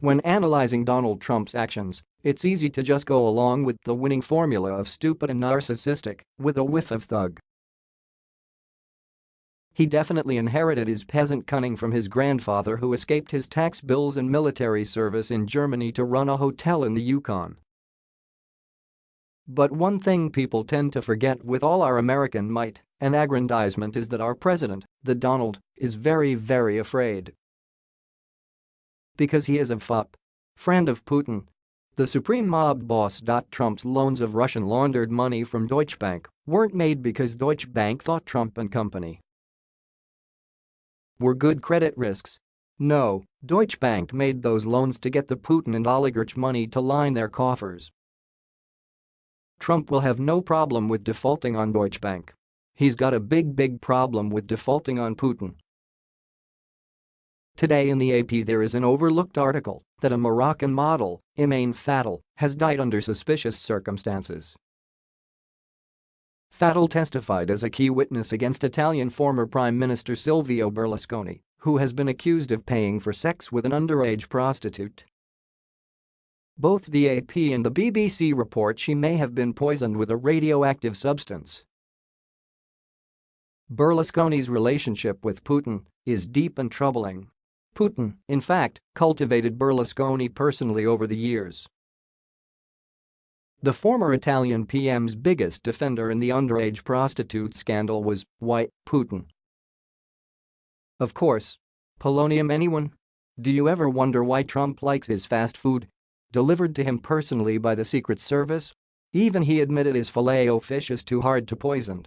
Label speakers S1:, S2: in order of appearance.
S1: When analyzing Donald Trump's actions, it's easy to just go along with the winning formula of stupid and narcissistic, with a whiff of thug. He definitely inherited his peasant cunning from his grandfather who escaped his tax bills and military service in Germany to run a hotel in the Yukon. But one thing people tend to forget with all our American might and aggrandizement is that our president, the Donald, is very very afraid. Because he is a FUP. Friend of Putin. The supreme mob boss. Trump's loans of Russian laundered money from Deutsche Bank weren't made because Deutsche Bank thought Trump and company were good credit risks. No, Deutsche Bank made those loans to get the Putin and oligarch money to line their coffers. Trump will have no problem with defaulting on Deutsche Bank. He's got a big big problem with defaulting on Putin. Today in the AP there is an overlooked article that a Moroccan model, Imane Fadil, has died under suspicious circumstances. Fadil testified as a key witness against Italian former Prime Minister Silvio Berlusconi, who has been accused of paying for sex with an underage prostitute. Both the AP and the BBC report she may have been poisoned with a radioactive substance. Berlusconi's relationship with Putin is deep and troubling. Putin, in fact, cultivated Berlusconi personally over the years. The former Italian PM's biggest defender in the underage prostitute scandal was, why, Putin. Of course. Polonium anyone? Do you ever wonder why Trump likes his fast food? Delivered to him personally by the Secret Service? Even he admitted his filet-o-fish is too hard to poison